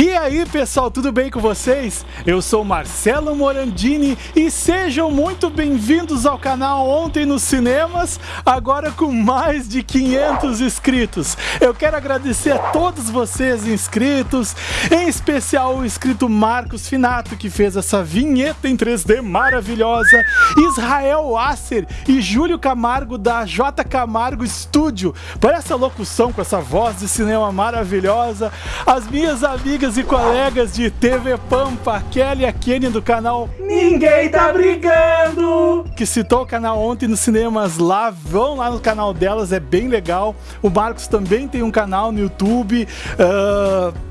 E aí pessoal, tudo bem com vocês? Eu sou Marcelo Morandini e sejam muito bem-vindos ao canal Ontem nos Cinemas, agora com mais de 500 inscritos. Eu quero agradecer a todos vocês inscritos, em especial o inscrito Marcos Finato, que fez essa vinheta em 3D maravilhosa, Israel Asser e Júlio Camargo da J Camargo Studio, por essa locução com essa voz de cinema maravilhosa, as minhas amigas e colegas de TV Pampa, Kelly e a Kenny do canal Ninguém Tá Brigando, que citou o canal ontem nos cinemas lá, vão lá no canal delas, é bem legal. O Marcos também tem um canal no YouTube. Uh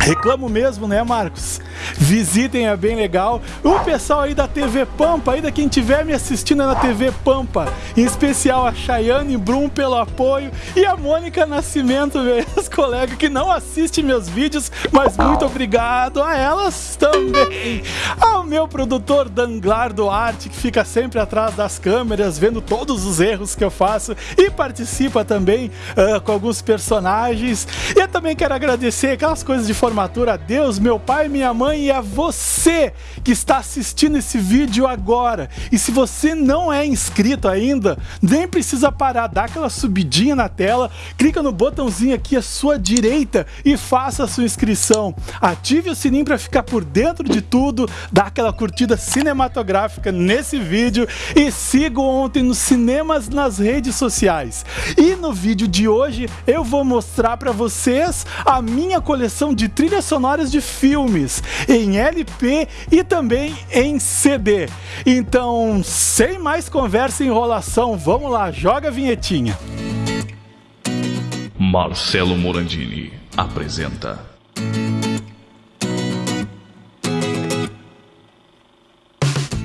Reclamo mesmo, né, Marcos? Visitem, é bem legal. O pessoal aí da TV Pampa, ainda quem estiver me assistindo na TV Pampa, em especial a Chayane Brum pelo apoio e a Mônica Nascimento, meus colegas que não assistem meus vídeos, mas muito obrigado a elas também. Ao meu produtor Danglar Duarte, que fica sempre atrás das câmeras, vendo todos os erros que eu faço e participa também uh, com alguns personagens. E eu também quero agradecer aquelas coisas de formação formatura a Deus, meu pai, minha mãe e a você que está assistindo esse vídeo agora. E se você não é inscrito ainda, nem precisa parar, dá aquela subidinha na tela, clica no botãozinho aqui à sua direita e faça a sua inscrição. Ative o sininho para ficar por dentro de tudo, dá aquela curtida cinematográfica nesse vídeo e siga ontem nos cinemas nas redes sociais. E no vídeo de hoje eu vou mostrar para vocês a minha coleção de trilhas sonoras de filmes em LP e também em CD. Então, sem mais conversa e enrolação, vamos lá, joga a vinhetinha. Marcelo Morandini apresenta.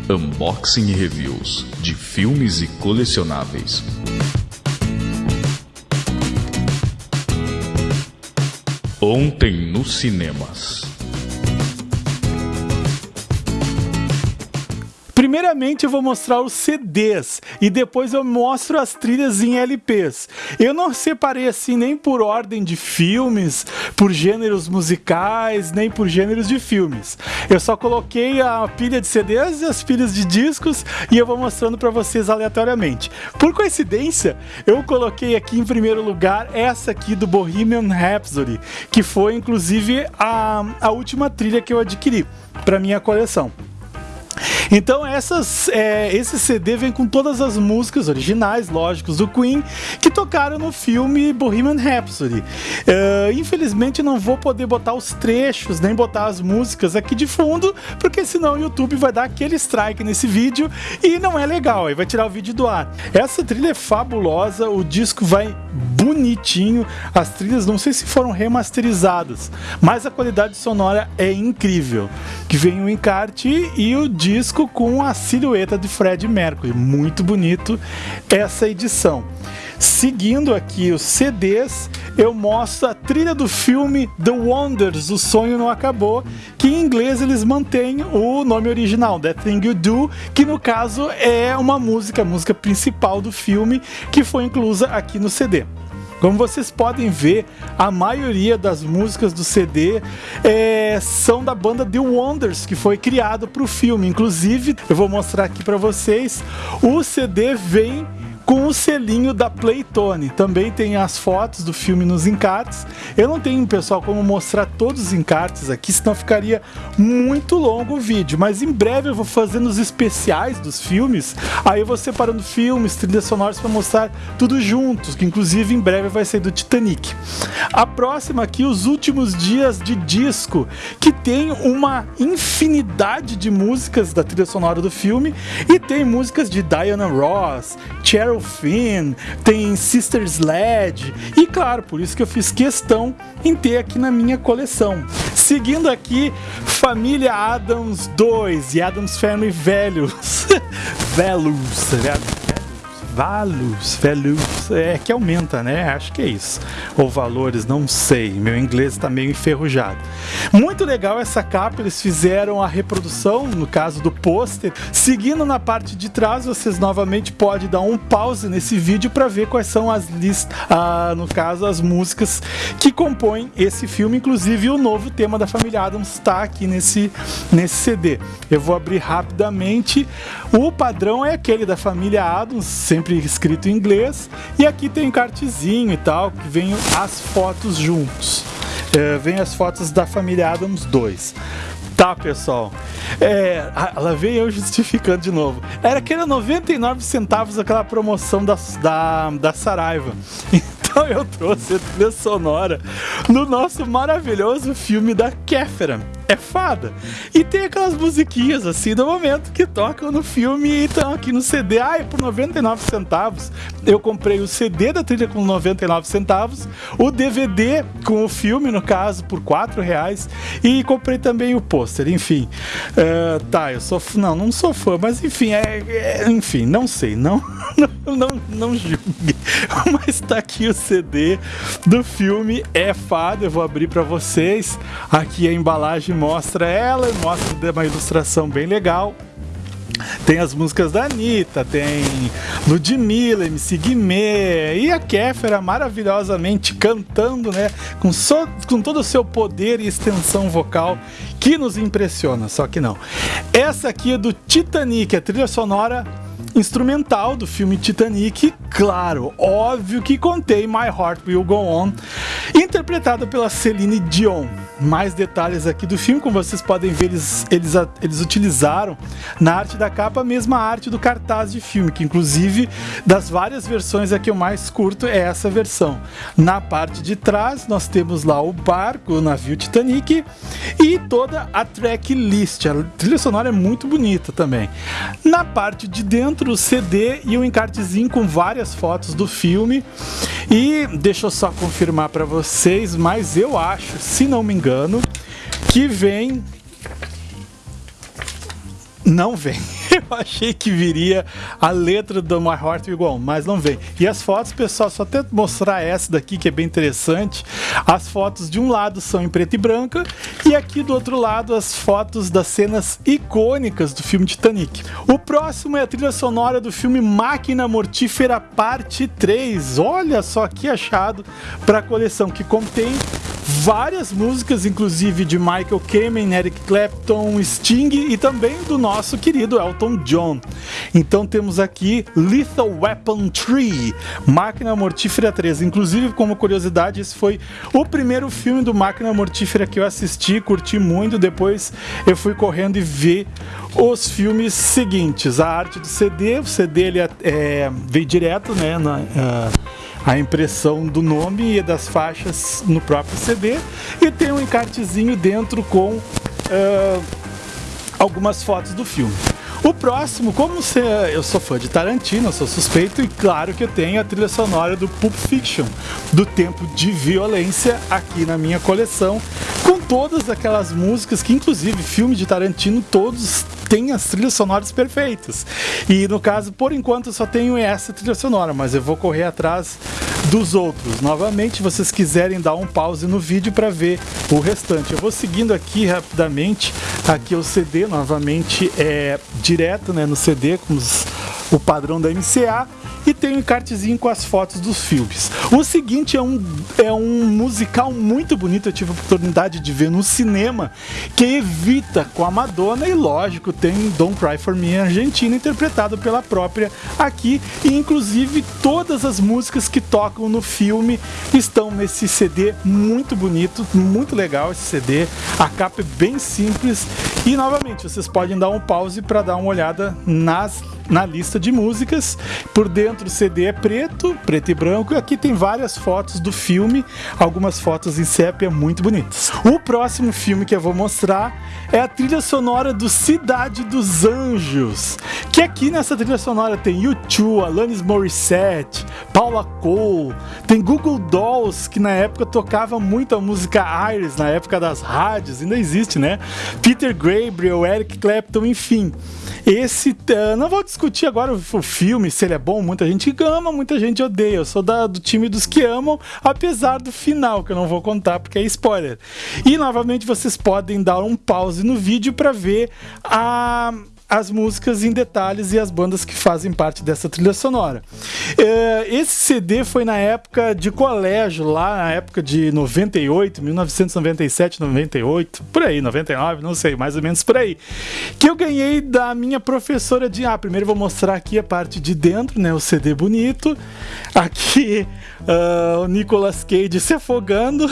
Unboxing e reviews de filmes e colecionáveis. Ontem nos cinemas. Primeiramente eu vou mostrar os CDs e depois eu mostro as trilhas em LPs. Eu não separei assim nem por ordem de filmes, por gêneros musicais, nem por gêneros de filmes. Eu só coloquei a pilha de CDs e as pilhas de discos e eu vou mostrando para vocês aleatoriamente. Por coincidência, eu coloquei aqui em primeiro lugar essa aqui do Bohemian Rhapsody, que foi inclusive a, a última trilha que eu adquiri para minha coleção. Então essas, é, esse CD vem com todas as músicas originais, lógicos, do Queen, que tocaram no filme Bohemian Rhapsody. Uh, infelizmente não vou poder botar os trechos, nem botar as músicas aqui de fundo, porque senão o YouTube vai dar aquele strike nesse vídeo e não é legal, aí vai tirar o vídeo do ar. Essa trilha é fabulosa, o disco vai bonitinho, as trilhas não sei se foram remasterizadas, mas a qualidade sonora é incrível. Que vem o encarte e o disco com a silhueta de Fred Mercury. Muito bonito essa edição. Seguindo aqui os CDs, eu mostro a trilha do filme The Wonders, O Sonho Não Acabou, que em inglês eles mantêm o nome original, That Thing You Do, que no caso é uma música, a música principal do filme, que foi inclusa aqui no CD. Como vocês podem ver, a maioria das músicas do CD é, são da banda The Wonders, que foi criado para o filme. Inclusive, eu vou mostrar aqui para vocês, o CD vem com o selinho da Playtone. Também tem as fotos do filme nos encartes. Eu não tenho, pessoal, como mostrar todos os encartes aqui, senão ficaria muito longo o vídeo. Mas em breve eu vou fazendo os especiais dos filmes. Aí eu vou separando filmes, trilhas sonoras para mostrar tudo juntos, que inclusive em breve vai ser do Titanic. A próxima aqui, os últimos dias de disco, que tem uma infinidade de músicas da trilha sonora do filme e tem músicas de Diana Ross, Cheryl Finn, tem Sister Sledge e claro, por isso que eu fiz questão em ter aqui na minha coleção. Seguindo aqui, Família Adams 2 e Adams Family Velhos. Velhos, values, values, é que aumenta, né? Acho que é isso. Ou valores, não sei. Meu inglês está meio enferrujado. Muito legal essa capa, eles fizeram a reprodução, no caso do pôster. Seguindo na parte de trás, vocês novamente podem dar um pause nesse vídeo para ver quais são as listas, ah, no caso, as músicas que compõem esse filme, inclusive o novo tema da família Adams está aqui nesse, nesse CD. Eu vou abrir rapidamente. O padrão é aquele da família Adams, sempre escrito em inglês, e aqui tem um cartezinho e tal, que vem as fotos juntos. É, vem as fotos da família Adams 2. Tá, pessoal. É, ela veio eu justificando de novo. Era aquele 99 centavos aquela promoção da, da, da Saraiva. Então eu trouxe a trilha sonora no nosso maravilhoso filme da Kéfera é fada. E tem aquelas musiquinhas assim do momento que tocam no filme e estão aqui no CD. E por 99 centavos eu comprei o CD da trilha com 99 centavos, o DVD com o filme, no caso, por 4 reais, e comprei também o pôster. Enfim, uh, tá, eu sou. Não, não sou fã, mas enfim, é, é enfim, não sei, não, não, não, não julgue. Mas tá aqui o CD do filme, é fada. Eu vou abrir para vocês. Aqui a embalagem mostra ela, mostra uma ilustração bem legal. Tem as músicas da Anitta, tem Ludmilla, MC Guimê e a Kéfera maravilhosamente cantando, né? Com, so, com todo o seu poder e extensão vocal que nos impressiona, só que não. Essa aqui é do Titanic, a trilha sonora instrumental do filme Titanic, claro, óbvio que contém My Heart Will Go On, interpretada pela Celine Dion mais detalhes aqui do filme, como vocês podem ver, eles, eles, eles utilizaram na arte da capa a mesma arte do cartaz de filme, que inclusive das várias versões a que eu mais curto é essa versão. Na parte de trás nós temos lá o barco, o navio Titanic e toda a tracklist. A trilha sonora é muito bonita também. Na parte de dentro o CD e o um encartezinho com várias fotos do filme. E deixa eu só confirmar para vocês, mas eu acho, se não me engano, engano, que vem. Não vem. Eu achei que viria a letra do My Heart On, mas não vem. E as fotos, pessoal, só até mostrar essa daqui que é bem interessante. As fotos de um lado são em preto e branca e aqui do outro lado as fotos das cenas icônicas do filme Titanic. O próximo é a trilha sonora do filme Máquina Mortífera Parte 3. Olha só que achado para a coleção que contém várias músicas, inclusive de Michael Kamen, Eric Clapton, Sting e também do nosso querido Elton John. Então temos aqui Lethal Weapon 3, Máquina Mortífera 3. Inclusive, como curiosidade, esse foi o primeiro filme do Máquina Mortífera que eu assisti, curti muito. Depois eu fui correndo e ver os filmes seguintes. A arte do CD, o CD ele é, é veio direto, né? Na, uh, a impressão do nome e das faixas no próprio CD e tem um encartezinho dentro com uh, algumas fotos do filme. O próximo, como eu sou fã de Tarantino, sou suspeito e claro que eu tenho a trilha sonora do Pulp Fiction, do tempo de violência aqui na minha coleção, com todas aquelas músicas que inclusive filme de Tarantino todos têm as trilhas sonoras perfeitas. E no caso, por enquanto, eu só tenho essa trilha sonora, mas eu vou correr atrás dos outros. Novamente, vocês quiserem dar um pause no vídeo para ver o restante. Eu vou seguindo aqui rapidamente. Aqui o CD, novamente, é direto né, no CD, com os, o padrão da MCA e tem um encartezinho com as fotos dos filmes. O seguinte é um, é um musical muito bonito, eu tive a oportunidade de ver no cinema, que evita com a Madonna e lógico tem Don't Cry For Me Argentina, interpretado pela própria aqui, e inclusive todas as músicas que tocam no filme estão nesse CD muito bonito, muito legal esse CD, a capa é bem simples e novamente vocês podem dar um pause para dar uma olhada nas na lista de músicas. Por dentro o CD é preto, preto e branco, e aqui tem várias fotos do filme, algumas fotos em sépia muito bonitas. O próximo filme que eu vou mostrar é a trilha sonora do Cidade dos Anjos, que aqui nessa trilha sonora tem U2, Alanis Morissette, Paula Cole, tem Google Dolls, que na época tocava muito a música Iris, na época das rádios, ainda existe, né? Peter Gabriel, Eric Clapton, enfim. Esse, não vou discutir agora o, o, filme, se ele é bom. Muita gente ama, muita gente odeia. Eu sou da, do time dos que amam, apesar do final, que eu não vou contar porque é spoiler. E novamente vocês podem dar um pause no vídeo para ver a as músicas em detalhes e as bandas que fazem parte dessa trilha sonora. É, esse CD foi na época de colégio, lá na época de 98, 1997, 98, por aí, 99, não sei, mais ou menos por aí. Que eu ganhei da minha professora de. Ah, primeiro vou mostrar aqui a parte de dentro, né? O CD bonito. Aqui uh, o Nicolas Cage se afogando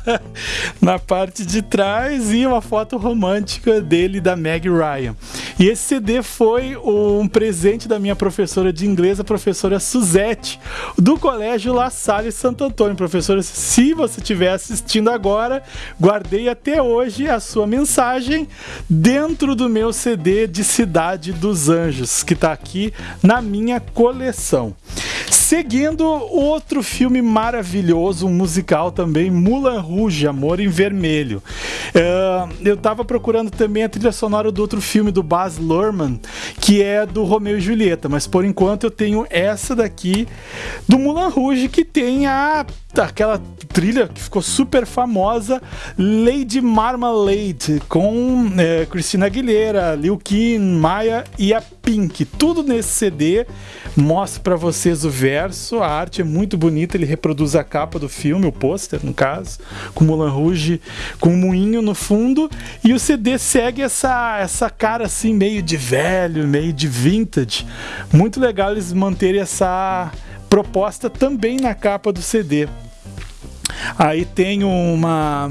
na parte de trás e uma foto romântica dele da Meg Ryan. E esse CD foi um presente da minha professora de inglês, a professora Suzette, do Colégio La Salle Santo Antônio. Professora, se você estiver assistindo agora, guardei até hoje a sua mensagem dentro do meu CD de Cidade dos Anjos, que está aqui na minha coleção. Seguindo, outro filme maravilhoso, um musical também, Mulan Rouge, Amor em Vermelho. Uh, eu tava procurando também a trilha sonora do outro filme do Baz Luhrmann, que é do Romeu e Julieta, mas por enquanto eu tenho essa daqui do Mulan Rouge, que tem a aquela trilha que ficou super famosa, Lady Marmalade, com é, Christina Aguilera, Lil Kim, Maya e a Pink. Tudo nesse CD. Mostro para vocês o verso, a arte é muito bonita, ele reproduz a capa do filme, o pôster no caso, com Mulan Rouge, com um moinho no fundo, e o CD segue essa, essa cara assim, meio de velho, meio de vintage. Muito legal eles manterem essa proposta também na capa do CD. Aí tem uma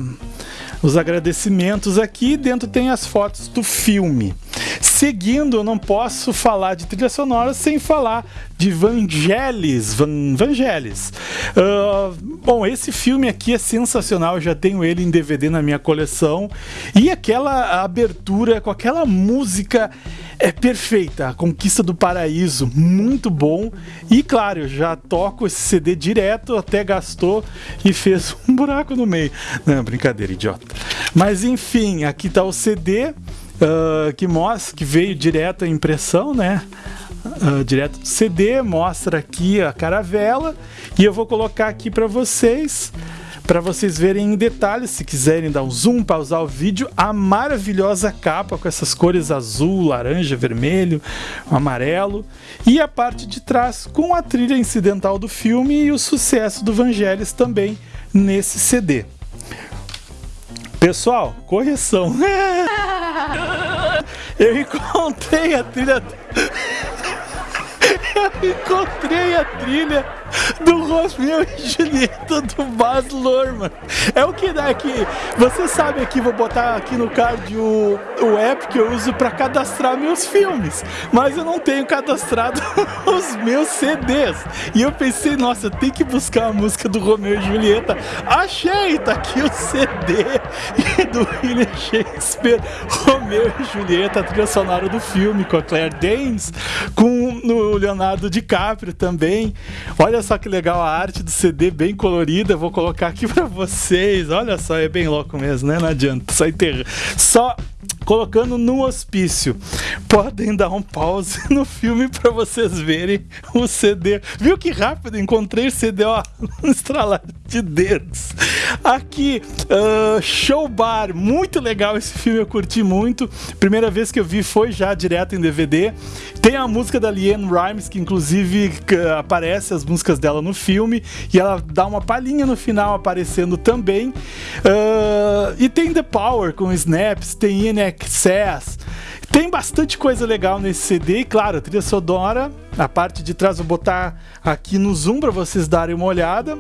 os agradecimentos aqui, dentro tem as fotos do filme. Seguindo, eu não posso falar de trilha sonora sem falar de Vangelis. Van, Vangelis. Uh, bom, esse filme aqui é sensacional, eu já tenho ele em DVD na minha coleção. E aquela abertura com aquela música é perfeita. A Conquista do Paraíso, muito bom. E claro, eu já toco esse CD direto, até gastou e fez um buraco no meio. Não, brincadeira, idiota. Mas enfim, aqui está o CD uh, que mostra que veio direto a impressão, né? Uh, direto do CD, mostra aqui a caravela e eu vou colocar aqui para vocês para vocês verem em detalhes, se quiserem dar um zoom, pausar o vídeo, a maravilhosa capa com essas cores azul, laranja, vermelho, amarelo e a parte de trás com a trilha incidental do filme e o sucesso do Vangelis também nesse CD. Pessoal, correção. Eu encontrei a trilha. Eu encontrei a trilha do Romeu e Julieta do Baz Luhrmann. É o que dá aqui. Você sabe aqui, vou botar aqui no card o, o app que eu uso para cadastrar meus filmes. Mas eu não tenho cadastrado os meus CDs. E eu pensei, nossa, tenho que buscar a música do Romeu e Julieta. Achei! Tá aqui o CD do William Shakespeare, Romeu e Julieta, trilha sonora do filme com a Claire Danes, com o Leonardo DiCaprio também. Olha só que legal a arte do CD, bem colorida. Vou colocar aqui para vocês. Olha só, é bem louco mesmo, né? Não adianta. Só, enterra. só colocando no hospício. Podem dar um pause no filme para vocês verem o CD. Viu que rápido? Encontrei o CD, ó, no estralar de dedos. Aqui, uh, Show Bar, muito legal esse filme, eu curti muito. Primeira vez que eu vi foi já direto em DVD. Tem a música da Leanne Rimes, que inclusive aparece as músicas dela no filme, e ela dá uma palhinha no final aparecendo também. Uh, e tem The Power com Snaps, tem In Excess. Tem bastante coisa legal nesse CD, e claro, trilha sonora, a parte de trás vou botar aqui no zoom para vocês darem uma olhada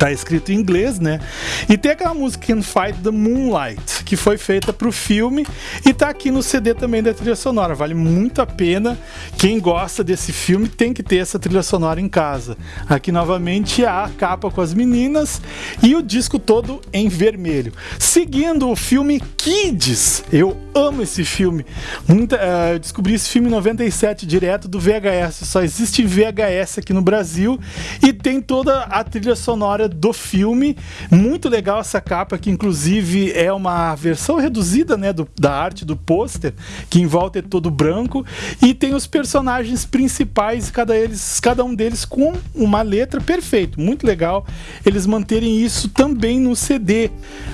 tá escrito em inglês, né? E tem aquela música Can Fight the Moonlight, que foi feita pro filme e tá aqui no CD também da trilha sonora. Vale muito a pena. Quem gosta desse filme tem que ter essa trilha sonora em casa. Aqui novamente a capa com as meninas e o disco todo em vermelho. Seguindo o filme Kids, eu amo esse filme. Muita, uh, eu descobri esse filme em 97 direto do VHS. Só existe VHS aqui no Brasil e tem toda a trilha sonora do filme. Muito legal essa capa, que inclusive é uma versão reduzida né, do, da arte do pôster, que em volta é todo branco, e tem os personagens principais, cada, eles, cada um deles com uma letra perfeito, muito legal eles manterem isso também no CD.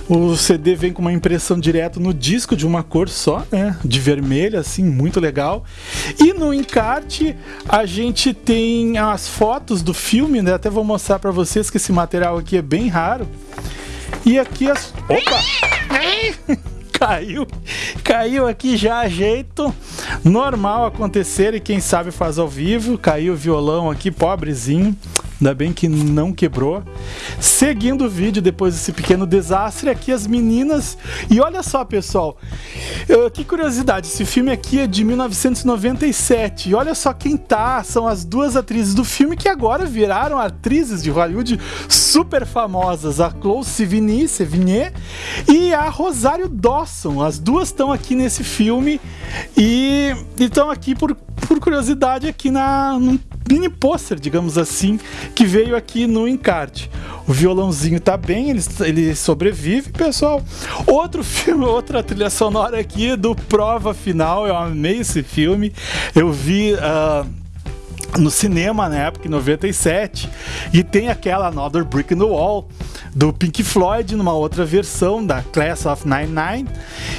O CD vem com uma impressão direta no disco de uma cor só, né, de vermelho, assim, muito legal. E no encarte a gente tem as fotos do filme, né, até vou mostrar para vocês que esse material aqui é bem raro. E aqui as. Opa! caiu, caiu aqui já a jeito normal acontecer e quem sabe faz ao vivo. Caiu o violão aqui, pobrezinho. Ainda bem que não quebrou. Seguindo o vídeo, depois desse pequeno desastre, aqui as meninas. E olha só, pessoal, que curiosidade, esse filme aqui é de 1997. E olha só quem tá, são as duas atrizes do filme que agora viraram atrizes de Hollywood super famosas, a Chloe Sevigny, Sevigny e a Rosário Dawson. As duas estão aqui nesse filme e estão aqui por, por curiosidade aqui na, num mini pôster, digamos assim, que veio aqui no encarte. O violãozinho tá bem, ele, ele sobrevive, pessoal. Outro filme, outra trilha sonora aqui do Prova Final, eu amei esse filme. Eu vi. Uh, no cinema na época, em 97, e tem aquela Another Brick in the Wall do Pink Floyd numa outra versão da Class of 99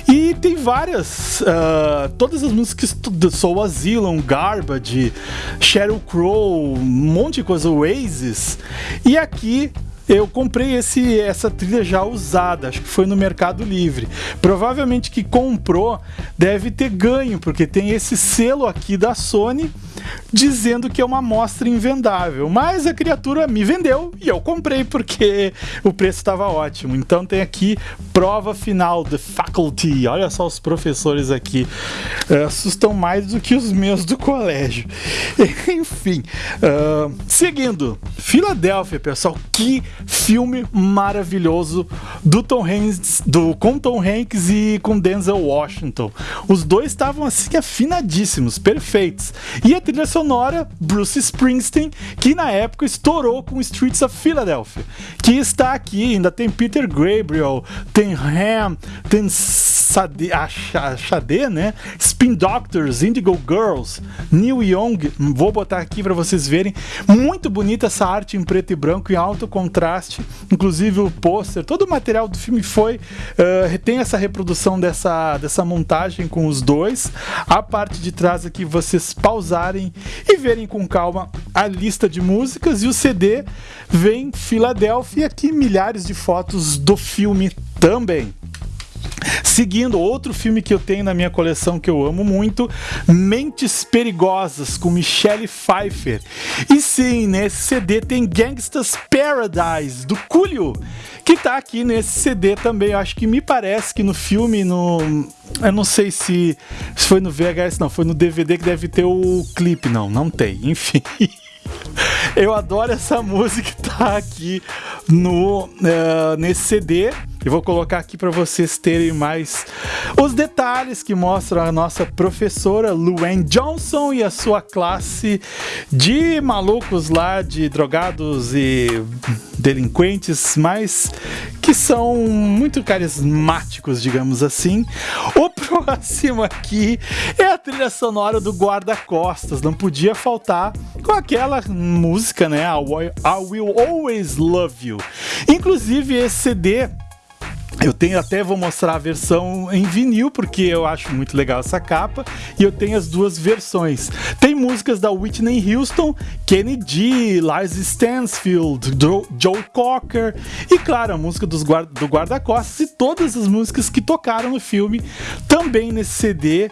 e tem várias uh, todas as músicas do Soul Asylum, Garbage, Sheryl Crow, um monte de coisa, Oasis e aqui eu comprei esse, essa trilha já usada, acho que foi no Mercado Livre. Provavelmente que comprou deve ter ganho, porque tem esse selo aqui da Sony dizendo que é uma amostra invendável. Mas a criatura me vendeu e eu comprei porque o preço estava ótimo. Então tem aqui prova final The Faculty. Olha só os professores aqui. Uh, assustam mais do que os meus do colégio. Enfim, uh, seguindo. Filadélfia, pessoal. Que filme maravilhoso do Tom Hanks, do, com Tom Hanks e com Denzel Washington. Os dois estavam assim afinadíssimos, perfeitos. E a trilha sonora Bruce Springsteen, que na época estourou com Streets of Philadelphia, que está aqui, ainda tem Peter Gabriel, tem Ham, tem Sade, a Xadê, né? Spin Doctors, Indigo Girls, Neil Young, vou botar aqui para vocês verem. Muito bonita essa arte em preto e branco, em alto contraste, inclusive o pôster, todo o material do filme foi, uh, tem essa reprodução dessa, dessa montagem com os dois. A parte de trás aqui vocês pausarem e verem com calma a lista de músicas e o CD vem Filadélfia aqui milhares de fotos do filme também. Seguindo, outro filme que eu tenho na minha coleção que eu amo muito, Mentes Perigosas, com Michelle Pfeiffer. E sim, nesse CD tem Gangsta's Paradise, do Coolio, que tá aqui nesse CD também. Eu acho que me parece que no filme, no. Eu não sei se, se foi no VHS, não, foi no DVD que deve ter o clipe. Não, não tem, enfim. Eu adoro essa música que tá aqui no, uh, nesse CD. E vou colocar aqui para vocês terem mais os detalhes que mostram a nossa professora Luann Johnson e a sua classe de malucos lá, de drogados e delinquentes, mas que são muito carismáticos, digamos assim. O próximo aqui é a trilha sonora do Guarda-Costas, não podia faltar com aquela música, né? I Will Always Love You. Inclusive, esse CD eu tenho até vou mostrar a versão em vinil porque eu acho muito legal essa capa e eu tenho as duas versões. Tem músicas da Whitney Houston, Kennedy, Lars Stansfield, Joe Cocker e claro, a música dos guarda, do guarda-costas e todas as músicas que tocaram no filme também nesse CD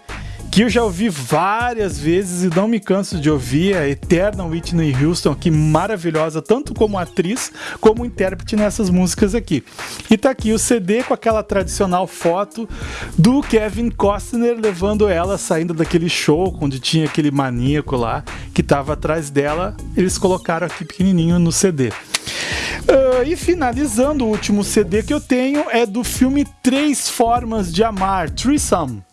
que eu já ouvi várias vezes e não me canso de ouvir, a eterna Whitney Houston, que maravilhosa, tanto como atriz como intérprete nessas músicas aqui. E tá aqui o CD com aquela tradicional foto do Kevin Costner levando ela saindo daquele show onde tinha aquele maníaco lá que tava atrás dela. Eles colocaram aqui pequenininho no CD. Uh, e finalizando, o último CD que eu tenho é do filme Três Formas de Amar, Threesome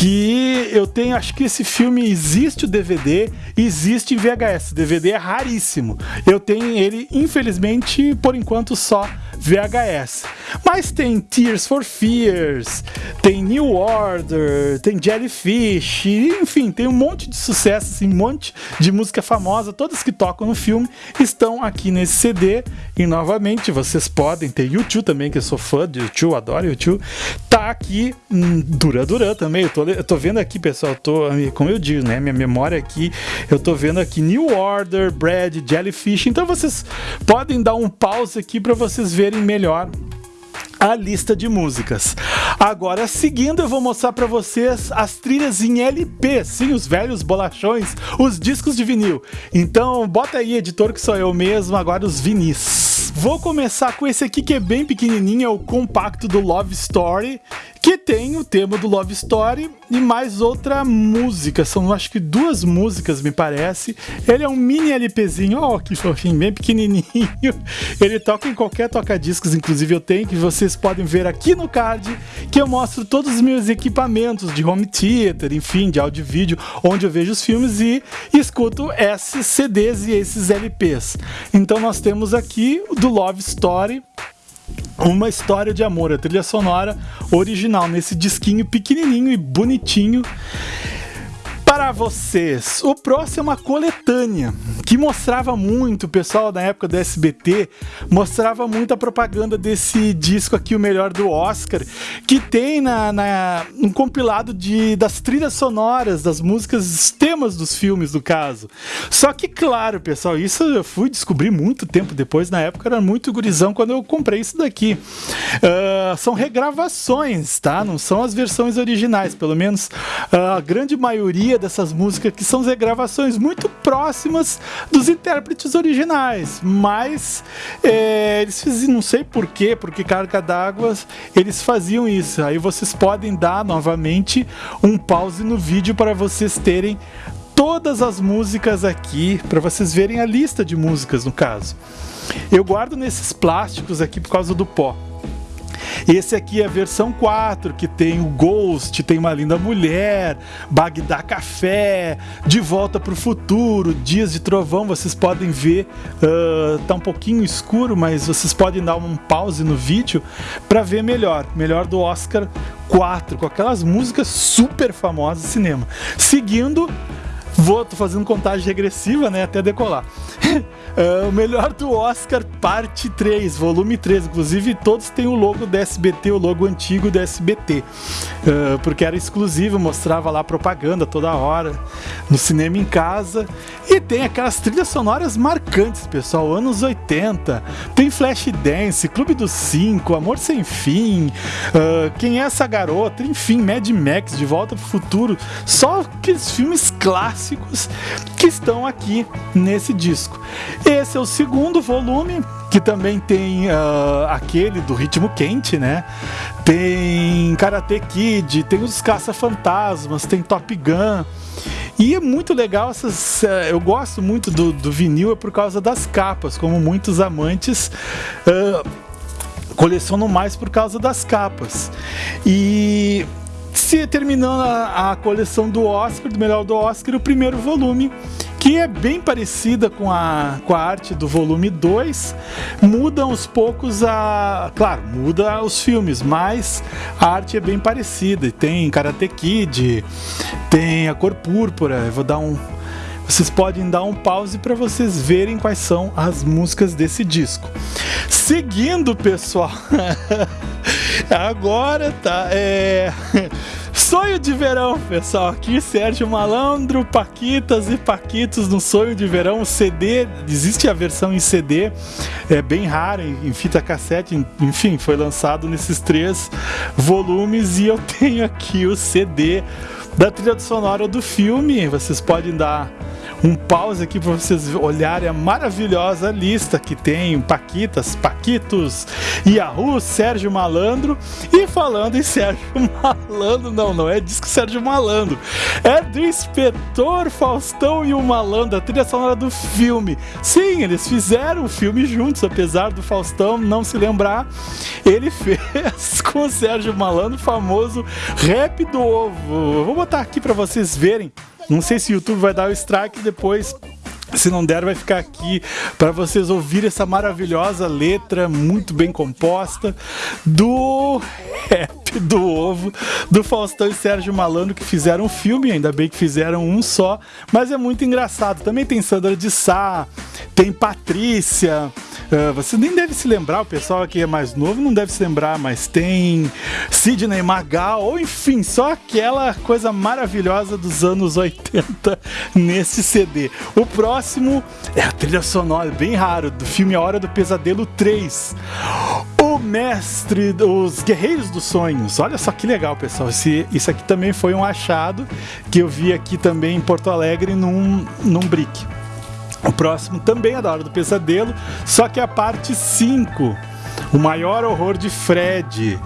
que eu tenho, acho que esse filme existe o DVD, existe em VHS. DVD é raríssimo. Eu tenho ele, infelizmente, por enquanto só VHS. Mas tem Tears for Fears, tem New Order, tem Jellyfish, enfim, tem um monte de sucesso, assim, um monte de música famosa, todas que tocam no filme estão aqui nesse CD. E novamente, vocês podem ter YouTube também, que eu sou fã de YouTube, adoro YouTube. Tá aqui hum, Dura também. Eu tô, eu tô vendo aqui, pessoal, tô, como eu digo, né? Minha memória aqui, eu tô vendo aqui New Order, Brad, Jellyfish. Então vocês podem dar um pause aqui para vocês verem melhor a lista de músicas. Agora, seguindo, eu vou mostrar para vocês as trilhas em LP, sim, os velhos bolachões, os discos de vinil. Então, bota aí, editor, que sou eu mesmo, agora os vinis. Vou começar com esse aqui que é bem pequenininho, é o compacto do Love Story que tem o tema do Love Story e mais outra música. São acho que duas músicas, me parece. Ele é um mini LPzinho, ó, oh, que fofinho, bem pequenininho. Ele toca em qualquer toca-discos, inclusive eu tenho, que vocês podem ver aqui no card, que eu mostro todos os meus equipamentos de home theater, enfim, de áudio e vídeo, onde eu vejo os filmes e escuto esses CDs e esses LPs. Então nós temos aqui do Love Story, uma história de amor, a trilha sonora original nesse disquinho pequenininho e bonitinho para vocês. O próximo é uma coletânea que mostrava muito, o pessoal da época do SBT mostrava muito a propaganda desse disco aqui, o melhor do Oscar, que tem na, na um compilado de, das trilhas sonoras, das músicas, temas dos filmes, do caso. Só que, claro, pessoal, isso eu fui descobrir muito tempo depois, na época era muito gurizão quando eu comprei isso daqui. Uh, são regravações, tá? Não são as versões originais, pelo menos uh, a grande maioria dessas músicas que são regravações muito próximas dos intérpretes originais, mas é, eles fizeram, não sei porquê, porque carga d'água eles faziam isso. Aí vocês podem dar novamente um pause no vídeo para vocês terem todas as músicas aqui, para vocês verem a lista de músicas no caso. Eu guardo nesses plásticos aqui por causa do pó. Esse aqui é a versão 4, que tem o Ghost, tem uma linda mulher, Bagdá Café, De Volta para o Futuro, Dias de Trovão, vocês podem ver, uh, tá um pouquinho escuro, mas vocês podem dar um pause no vídeo para ver melhor, melhor do Oscar 4, com aquelas músicas super famosas do cinema. Seguindo, vou tô fazendo contagem regressiva, né, até decolar. Uh, o melhor do Oscar, parte 3, volume 3. Inclusive, todos têm o logo do SBT, o logo antigo do SBT. Uh, porque era exclusivo, mostrava lá propaganda toda hora, no cinema em casa. E tem aquelas trilhas sonoras marcantes, pessoal, anos 80. Tem Flashdance, Clube dos Cinco, Amor Sem Fim, uh, Quem é essa garota? Enfim, Mad Max, De Volta pro Futuro. Só aqueles filmes clássicos que estão aqui nesse disco. Esse é o segundo volume, que também tem uh, aquele do ritmo quente, né? Tem Karate Kid, tem os Caça-Fantasmas, tem Top Gun. E é muito legal essas. Uh, eu gosto muito do, do, vinil é por causa das capas, como muitos amantes. Uh, colecionam mais por causa das capas. E se terminando a, a coleção do Oscar, do melhor do Oscar, o primeiro volume que é bem parecida com a, com a arte do volume 2. Muda aos poucos a. Claro, muda os filmes, mas a arte é bem parecida. Tem Karate Kid, tem a cor púrpura. Eu vou dar um. Vocês podem dar um pause para vocês verem quais são as músicas desse disco. Seguindo, pessoal. Agora tá. É. Sonho de Verão, pessoal. Aqui Sérgio Malandro, Paquitas e Paquitos no Sonho de Verão. CD, existe a versão em CD, é bem rara, em fita cassete, enfim, foi lançado nesses três volumes e eu tenho aqui o CD da trilha sonora do filme. Vocês podem dar um pause aqui para vocês olharem a maravilhosa lista que tem Paquitas, Paquitos, Yahoo, Sérgio Malandro. E falando em Sérgio Malandro, não, não é disco Sérgio Malandro, é do Inspetor Faustão e o Malandro, a trilha sonora do filme. Sim, eles fizeram o filme juntos, apesar do Faustão não se lembrar, ele fez com o Sérgio Malandro famoso rap do ovo. vou botar aqui para vocês verem. Não sei se o YouTube vai dar o strike depois. Se não der, vai ficar aqui para vocês ouvirem essa maravilhosa letra, muito bem composta, do rap do ovo, do Faustão e Sérgio Malandro, que fizeram um filme, ainda bem que fizeram um só, mas é muito engraçado. Também tem Sandra de Sá, tem Patrícia. Uh, você nem deve se lembrar, o pessoal aqui é mais novo não deve se lembrar, mas tem Sidney Magal, ou enfim, só aquela coisa maravilhosa dos anos 80 nesse CD. O próximo é a trilha sonora, bem raro, do filme A Hora do Pesadelo 3. Mestre dos Guerreiros dos Sonhos. Olha só que legal, pessoal. Esse, isso aqui também foi um achado que eu vi aqui também em Porto Alegre num, num brick. O próximo também é da Hora do Pesadelo, só que é a parte 5. O maior horror de Fred.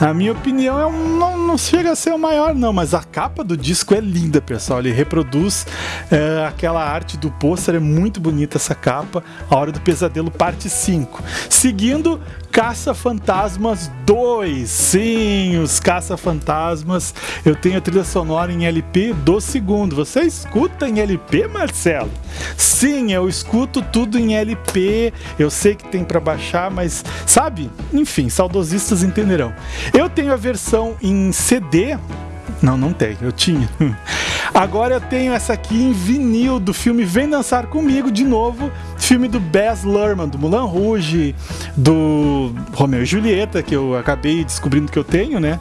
Na minha opinião, é um, não, não, chega a ser o maior, não, mas a capa do disco é linda, pessoal. Ele reproduz é, aquela arte do pôster, é muito bonita essa capa. A Hora do Pesadelo, parte 5. Seguindo, Caça-Fantasmas 2. Sim, os Caça-Fantasmas. Eu tenho a trilha sonora em LP do segundo. Você escuta em LP, Marcelo? Sim, eu escuto tudo em LP. Eu sei que tem para baixar, mas sabe? Enfim, saudosistas entenderão. Eu tenho a versão em CD. Não, não tenho, eu tinha. Agora eu tenho essa aqui em vinil do filme Vem Dançar Comigo de novo filme do Baz Luhrmann, do Mulan Rouge, do Romeo e Julieta, que eu acabei descobrindo que eu tenho, né?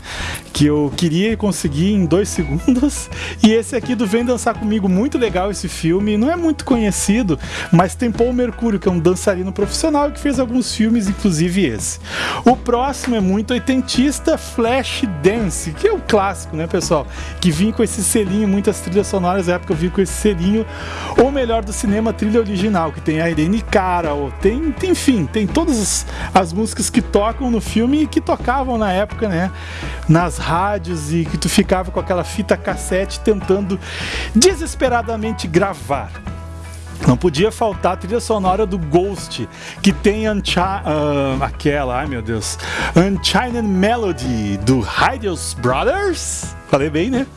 Que eu queria conseguir em dois segundos. E esse aqui do Vem Dançar Comigo, muito legal esse filme. Não é muito conhecido, mas tem Paul Mercúrio, que é um dançarino profissional que fez alguns filmes, inclusive esse. O próximo é muito oitentista, Flash Dance, que é o clássico, né, pessoal? Que vinha com esse selinho, muitas trilhas sonoras, na época eu vi com esse selinho. Ou melhor do cinema, trilha original, que tem a Irene Cara, tem, tem, enfim, tem todas as músicas que tocam no filme e que tocavam na época, né? Nas rádios e que tu ficava com aquela fita cassete tentando desesperadamente gravar. Não podia faltar a trilha sonora do Ghost, que tem uh, aquela, ai meu Deus, Unchained Melody do Hydeos Brothers. Falei bem, né?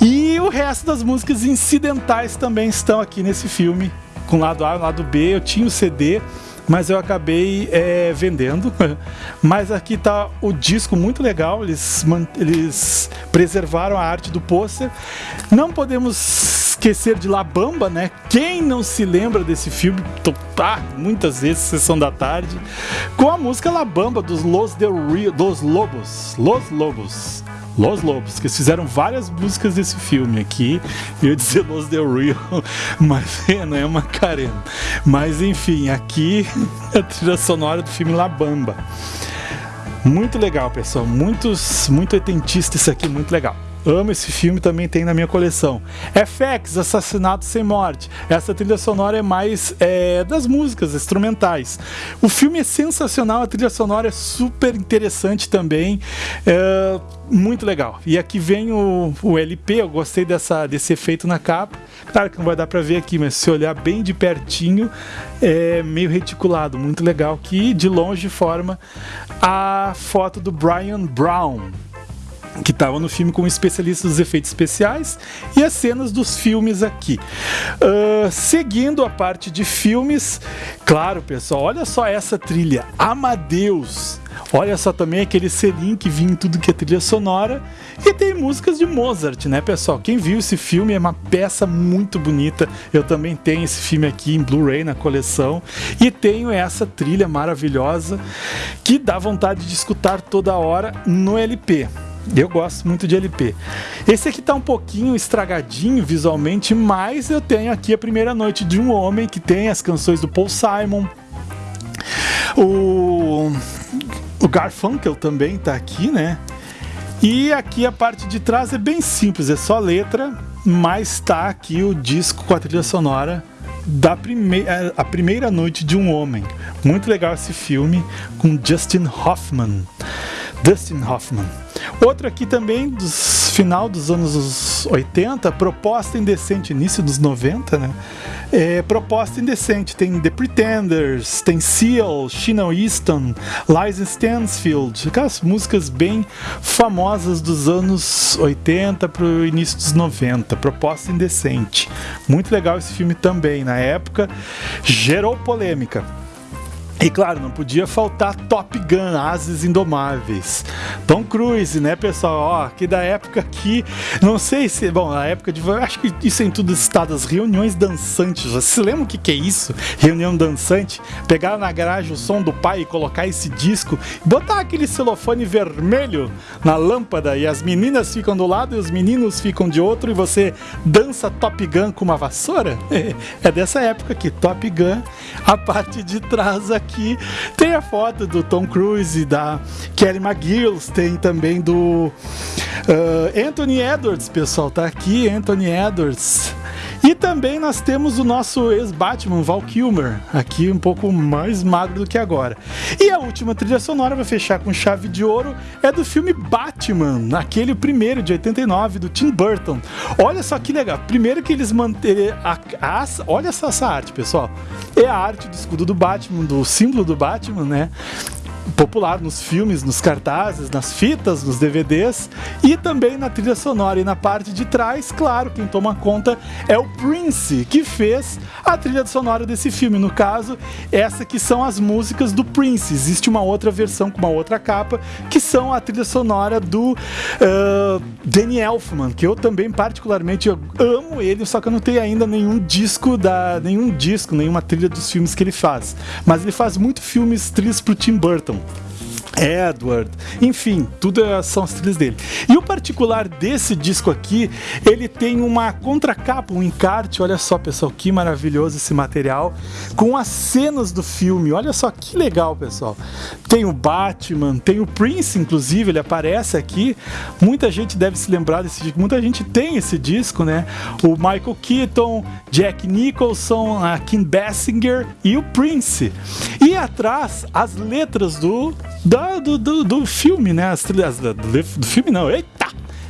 E o resto das músicas incidentais também estão aqui nesse filme com lado A e lado B. Eu tinha o CD, mas eu acabei é, vendendo. mas aqui tá o disco muito legal, eles, eles preservaram a arte do pôster. Não podemos esquecer de La Bamba, né? Quem não se lembra desse filme? Tá, muitas vezes, sessão da tarde, com a música La Bamba dos Los Del Rio, dos Lobos, Los Lobos. Los Lobos, que fizeram várias músicas desse filme aqui. Eu ia dizer Los Del Rio, mas é, não é Macarena. Mas enfim, aqui a trilha sonora do filme La Bamba. Muito legal, pessoal. Muitos, muito oitentista isso aqui, muito legal. Amo esse filme, também tem na minha coleção. FX, Assassinato Sem Morte. Essa trilha sonora é mais é, das músicas instrumentais. O filme é sensacional, a trilha sonora é super interessante também. É, muito legal. E aqui vem o, o LP, eu gostei dessa, desse efeito na capa. Claro que não vai dar para ver aqui, mas se olhar bem de pertinho, é meio reticulado, muito legal. Que de longe forma a foto do Brian Brown que estava no filme como especialista dos efeitos especiais e as cenas dos filmes aqui. Uh, seguindo a parte de filmes, claro, pessoal, olha só essa trilha, Amadeus. Olha só também aquele selinho que vinha em tudo que é trilha sonora. E tem músicas de Mozart, né, pessoal? Quem viu esse filme é uma peça muito bonita. Eu também tenho esse filme aqui em Blu-ray na coleção. E tenho essa trilha maravilhosa que dá vontade de escutar toda hora no LP. Eu gosto muito de LP. Esse aqui tá um pouquinho estragadinho visualmente, mas eu tenho aqui a primeira noite de um homem que tem as canções do Paul Simon. O, o Garfunkel também tá aqui, né? E aqui a parte de trás é bem simples, é só letra, mas tá aqui o disco com a trilha sonora da primeira, a primeira noite de um homem. Muito legal esse filme com Justin Hoffman. Dustin Hoffman. Outro aqui também, dos final dos anos 80, proposta indecente, início dos 90, né? é, proposta indecente. Tem The Pretenders, tem Seal, Sheena Easton, Liza Stansfield, aquelas músicas bem famosas dos anos 80 para o início dos 90. Proposta indecente. Muito legal esse filme também. Na época, gerou polêmica. E claro, não podia faltar Top Gun, Ases Indomáveis. Tom Cruise, né, pessoal? Ó, que da época aqui, não sei se, bom, na época de, acho que isso é em tudo estado, as reuniões dançantes. Você lembra o que, que é isso? Reunião dançante? Pegar na garagem o som do pai e colocar esse disco, botar aquele celofane vermelho na lâmpada e as meninas ficam do lado e os meninos ficam de outro e você dança Top Gun com uma vassoura? É dessa época aqui, Top Gun, a parte de trás aqui aqui tem a foto do Tom Cruise e da Kelly McGills, tem também do uh, Anthony Edwards, pessoal, tá aqui, Anthony Edwards. E também nós temos o nosso ex-Batman, Val Kilmer, aqui um pouco mais magro do que agora. E a última trilha sonora vai fechar com chave de ouro, é do filme Batman, aquele primeiro de 89 do Tim Burton. Olha só que legal. Primeiro que eles manteram a, a, olha só essa arte, pessoal. É a arte do escudo do Batman, do símbolo do Batman, né? Popular nos filmes, nos cartazes, nas fitas, nos DVDs e também na trilha sonora. E na parte de trás, claro, quem toma conta é o Prince, que fez a trilha sonora desse filme. No caso, essa que são as músicas do Prince. Existe uma outra versão com uma outra capa, que são a trilha sonora do uh, Danny Elfman, que eu também particularmente amo ele, só que eu não tenho ainda nenhum disco da nenhum disco, nenhuma trilha dos filmes que ele faz. Mas ele faz muito filmes trilhas pro Tim Burton. Ростовском Edward, enfim, tudo é, são as trilhas dele. E o particular desse disco aqui, ele tem uma contracapa, um encarte, olha só pessoal, que maravilhoso esse material, com as cenas do filme, olha só que legal pessoal. Tem o Batman, tem o Prince inclusive, ele aparece aqui, muita gente deve se lembrar desse disco, muita gente tem esse disco, né? O Michael Keaton, Jack Nicholson, a Kim Basinger e o Prince. E atrás, as letras do da, do, do, do filme, né? As trilhas do, do filme não. Eita!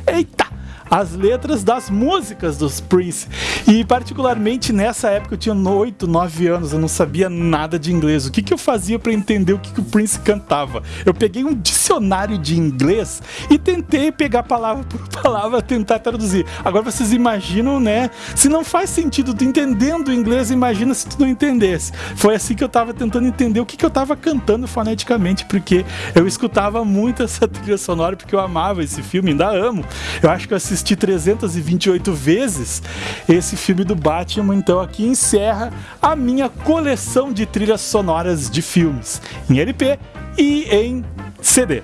Eita! As letras das músicas dos Prince. E particularmente nessa época eu tinha 8, 9 anos, eu não sabia nada de inglês. O que, que eu fazia para entender o que, que o Prince cantava? Eu peguei um dicionário de inglês e tentei pegar palavra por palavra, tentar traduzir. Agora vocês imaginam, né? Se não faz sentido tu entendendo o inglês, imagina se tu não entendesse. Foi assim que eu tava tentando entender o que, que eu tava cantando foneticamente, porque eu escutava muito essa trilha sonora, porque eu amava esse filme, ainda amo. Eu acho que eu assisti assisti 328 vezes esse filme do Batman, então aqui encerra a minha coleção de trilhas sonoras de filmes em LP e em CD.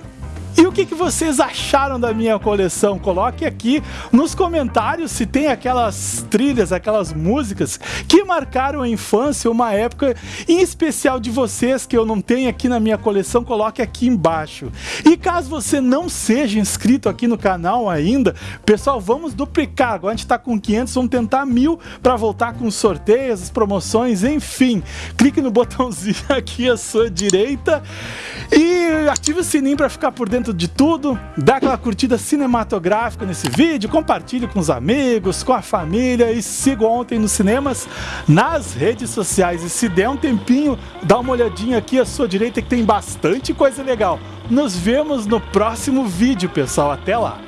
E o que, que vocês acharam da minha coleção? Coloque aqui nos comentários se tem aquelas trilhas, aquelas músicas que marcaram a infância, uma época em especial de vocês que eu não tenho aqui na minha coleção, coloque aqui embaixo. E caso você não seja inscrito aqui no canal ainda, pessoal, vamos duplicar. Agora a gente está com 500, vamos tentar mil para voltar com os sorteios, promoções, enfim. Clique no botãozinho aqui à sua direita e ative o sininho para ficar por dentro de tudo, dá aquela curtida cinematográfica nesse vídeo, compartilhe com os amigos, com a família e siga ontem nos cinemas, nas redes sociais. E se der um tempinho, dá uma olhadinha aqui à sua direita que tem bastante coisa legal. Nos vemos no próximo vídeo, pessoal. Até lá!